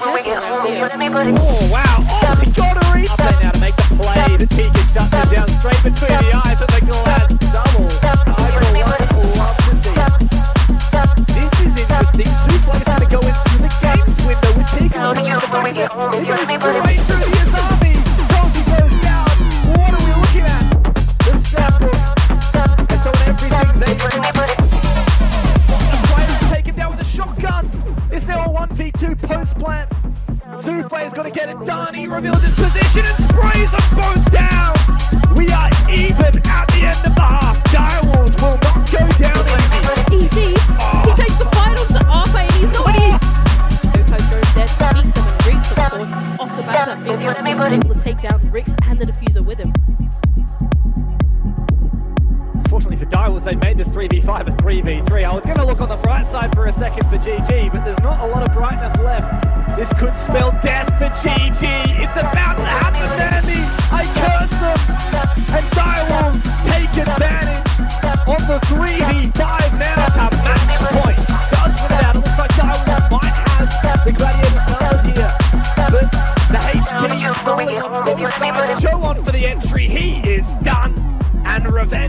Oh wow! Oh, the It's now a 1v2 post plant. Souffle's got to get it done. He reveals his position and sprays them both down. We are even at the end of the half. Direwolves will not go down easy. EG, he takes the final to Arthur and he's not easy. Coco goes dead, beats them and Rix, of course, off the back of that big time. He's able to take down Rix and the diffuser with him. Fortunately for Direwolves, they made this 3v5 a 3v3. I was going to look on the bright side for a second for GG, but there's not a lot of brightness left. This could spell death for GG. It's about to happen, Dandy. I curse them. And Direwolves take advantage on the 3v5 now to match point. Does win it out. It looks like Direwolves might have the Gladiators numbers here. But the HK is falling on both sides. Joe on for the entry. He is done.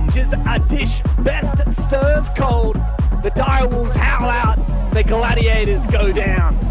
A dish best served cold. The Direwolves howl out. The Gladiators go down.